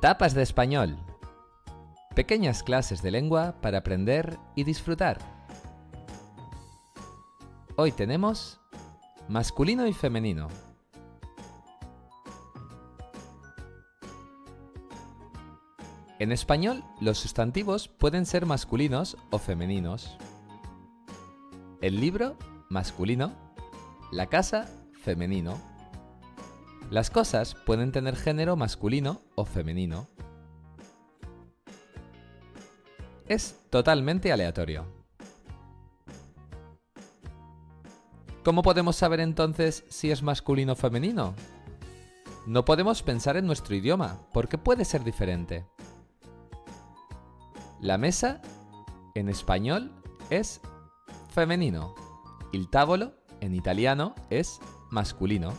Tapas de español. Pequeñas clases de lengua para aprender y disfrutar. Hoy tenemos masculino y femenino. En español, los sustantivos pueden ser masculinos o femeninos. El libro, masculino. La casa, femenino. Las cosas pueden tener género masculino o femenino. Es totalmente aleatorio. ¿Cómo podemos saber entonces si es masculino o femenino? No podemos pensar en nuestro idioma, porque puede ser diferente. La mesa, en español, es femenino. Il tavolo, en italiano, es masculino.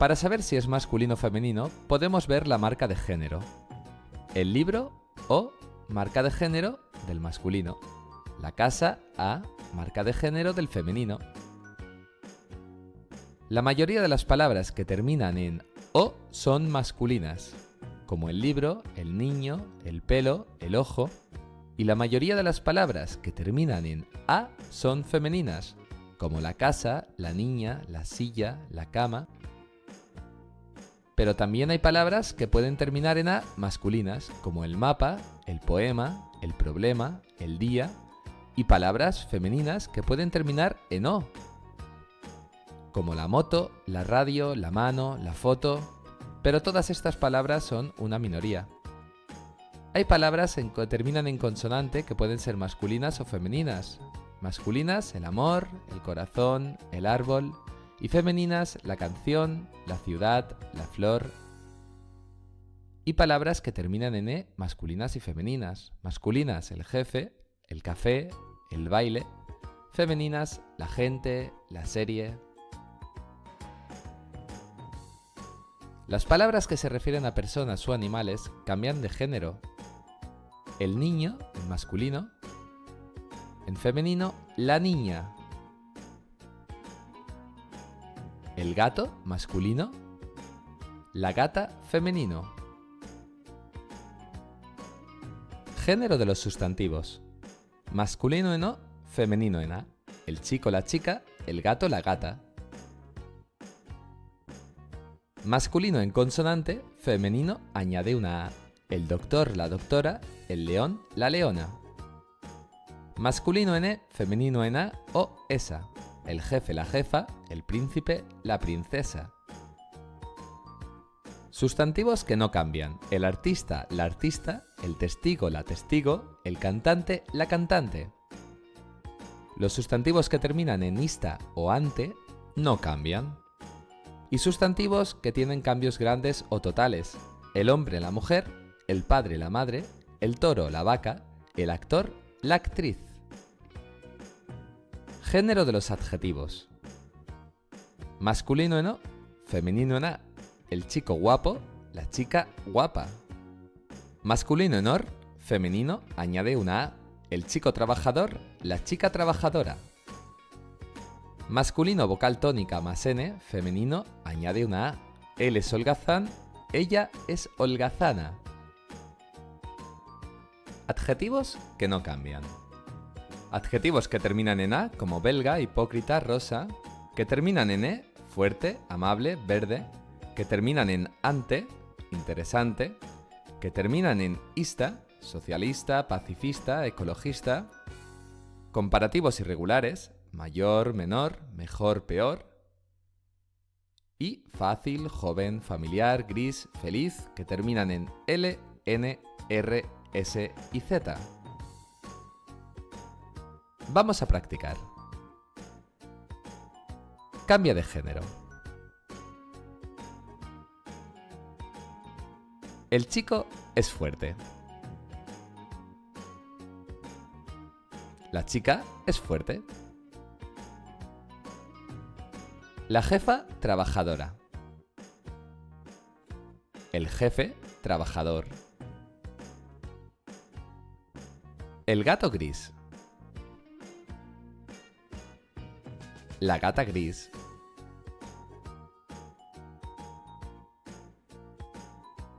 Para saber si es masculino o femenino, podemos ver la marca de género. El libro o marca de género del masculino. La casa a marca de género del femenino. La mayoría de las palabras que terminan en o son masculinas, como el libro, el niño, el pelo, el ojo, y la mayoría de las palabras que terminan en a son femeninas, como la casa, la niña, la silla, la cama. Pero también hay palabras que pueden terminar en a masculinas, como el mapa, el poema, el problema, el día, y palabras femeninas que pueden terminar en o, como la moto, la radio, la mano, la foto, pero todas estas palabras son una minoría. Hay palabras que terminan en consonante que pueden ser masculinas o femeninas. Masculinas, el amor, el corazón, el árbol, y femeninas, la canción, la ciudad, la flor. Y palabras que terminan en e, masculinas y femeninas. Masculinas, el jefe, el café, el baile. Femeninas, la gente, la serie. Las palabras que se refieren a personas o animales cambian de género. El niño, en masculino. En femenino, la niña. El gato, masculino. La gata, femenino. Género de los sustantivos. Masculino en O, femenino en A. El chico, la chica, el gato, la gata. Masculino en consonante, femenino añade una A. El doctor, la doctora, el león, la leona. Masculino en E, femenino en A o esa. El jefe, la jefa, el príncipe, la princesa. Sustantivos que no cambian. El artista, la artista, el testigo, la testigo, el cantante, la cantante. Los sustantivos que terminan en ista o ante no cambian. Y sustantivos que tienen cambios grandes o totales. El hombre, la mujer, el padre, la madre, el toro, la vaca, el actor, la actriz. Género de los adjetivos. Masculino en O, femenino en A. El chico guapo, la chica guapa. Masculino en OR, femenino añade una A. El chico trabajador, la chica trabajadora. Masculino vocal tónica más N, femenino añade una A. Él es holgazán, ella es holgazana. Adjetivos que no cambian. Adjetivos que terminan en A, como belga, hipócrita, rosa, que terminan en E, fuerte, amable, verde, que terminan en ante, interesante, que terminan en ista, socialista, pacifista, ecologista, comparativos irregulares, mayor, menor, mejor, peor, y fácil, joven, familiar, gris, feliz, que terminan en L, N, R, S y Z. Vamos a practicar. Cambia de género. El chico es fuerte. La chica es fuerte. La jefa, trabajadora. El jefe, trabajador. El gato gris. La gata gris.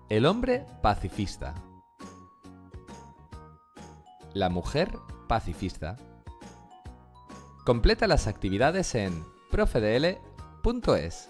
El hombre pacifista. La mujer pacifista. Completa las actividades en profedl.es.